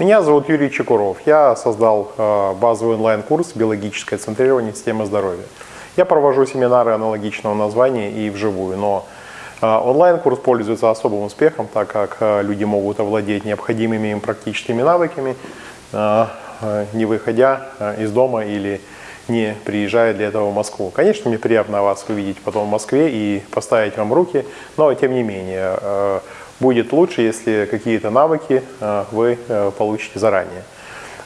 Меня зовут Юрий Чекуров. Я создал э, базовый онлайн-курс «Биологическое центрирование системы здоровья». Я провожу семинары аналогичного названия и вживую, но э, онлайн-курс пользуется особым успехом, так как э, люди могут овладеть необходимыми им практическими навыками, не выходя из дома или не приезжая для этого в Москву. Конечно, мне приятно вас увидеть потом в Москве и поставить вам руки, но тем не менее будет лучше, если какие-то навыки э, вы э, получите заранее.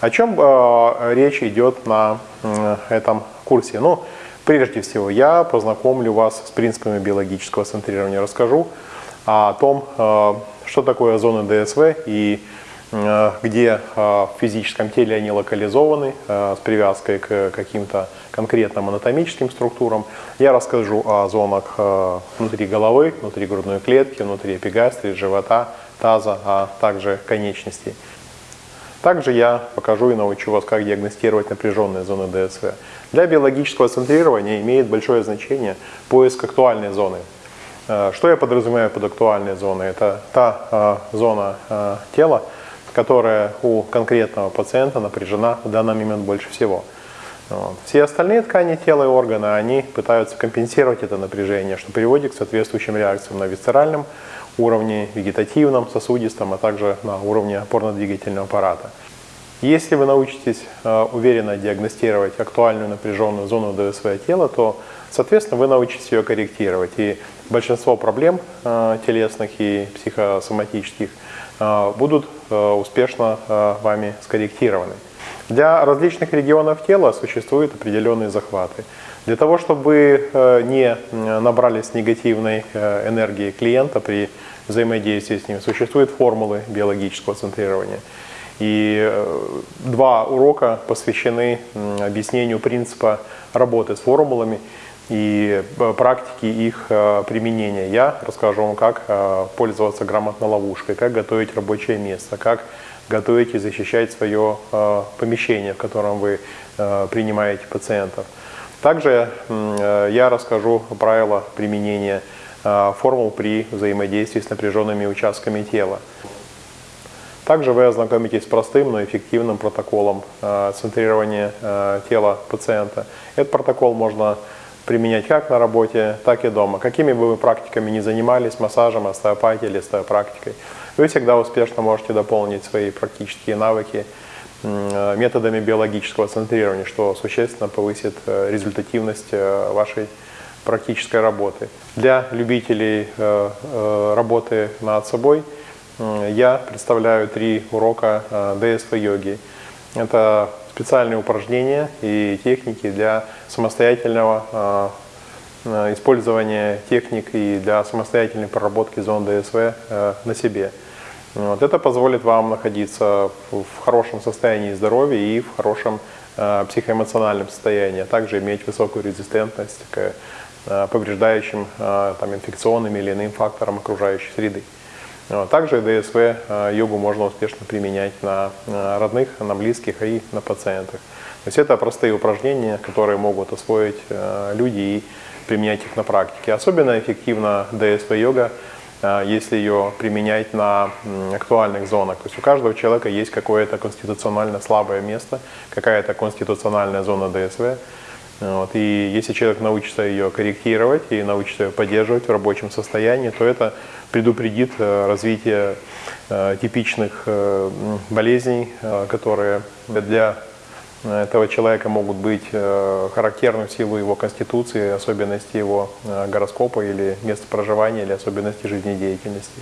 О чем э, речь идет на этом курсе? Ну, прежде всего, я познакомлю вас с принципами биологического центрирования, расскажу о том, что такое зоны ДСВ и где э, в физическом теле они локализованы э, с привязкой к каким-то конкретным анатомическим структурам. Я расскажу о зонах внутри головы, внутри грудной клетки, внутри эпигастрии, живота, таза, а также конечностей. Также я покажу и научу вас, как диагностировать напряженные зоны ДСВ. Для биологического центрирования имеет большое значение поиск актуальной зоны. Что я подразумеваю под актуальной зоной? Это та зона тела, которая у конкретного пациента напряжена в данный момент больше всего. Вот. Все остальные ткани тела и органы, они пытаются компенсировать это напряжение, что приводит к соответствующим реакциям на висцеральном уровне, вегетативном, сосудистом, а также на уровне опорно-двигательного аппарата. Если вы научитесь э, уверенно диагностировать актуальную напряженную зону ДСВ тела, то, соответственно, вы научитесь ее корректировать. И большинство проблем э, телесных и психосоматических э, будут успешно вами скорректированы. Для различных регионов тела существуют определенные захваты. Для того, чтобы вы не набрались негативной энергии клиента при взаимодействии с ним, существуют формулы биологического центрирования. И два урока посвящены объяснению принципа работы с формулами и э, практики их э, применения. Я расскажу вам, как э, пользоваться грамотно ловушкой, как готовить рабочее место, как готовить и защищать свое помещение, в котором вы принимаете пациентов. Также я расскажу правила применения формул при взаимодействии с напряженными участками тела. Также вы ознакомитесь с простым, но эффективным протоколом центрирования тела пациента. Этот протокол можно применять как на работе, так и дома. Какими бы вы практиками ни занимались, массажем, остеопатией или остеопрактикой, вы всегда успешно можете дополнить свои практические навыки методами биологического центрирования, что существенно повысит э, результативность э, вашей практической работы. Для любителей э, работы над собой я представляю три урока ДСВ-йоги. Это специальные упражнения и техники для самостоятельного а, использования техник и для самостоятельной проработки зон ДСВ э, на себе. Вот. Это позволит вам находиться в хорошем состоянии здоровья и в хорошем э, психоэмоциональном состоянии, а также иметь высокую резистентность к э, повреждающим там, инфекционным или иным факторам окружающей среды. Также ДСВ э, йогу можно успешно применять на э, родных, на близких и на пациентах. То есть это простые упражнения, которые могут освоить люди и применять их на практике. Особенно эффективна ДСВ-йога, если ее применять на актуальных зонах. То есть у каждого человека есть какое-то конституционально слабое место, какая-то конституциональная зона ДСВ. Вот. И если человек научится ее корректировать и научится ее поддерживать в рабочем состоянии, то это предупредит э, развитие э, типичных э, болезней, которые для этого человека могут быть характерны в силу его конституции, особенности его гороскопа или места проживания, или особенности жизнедеятельности.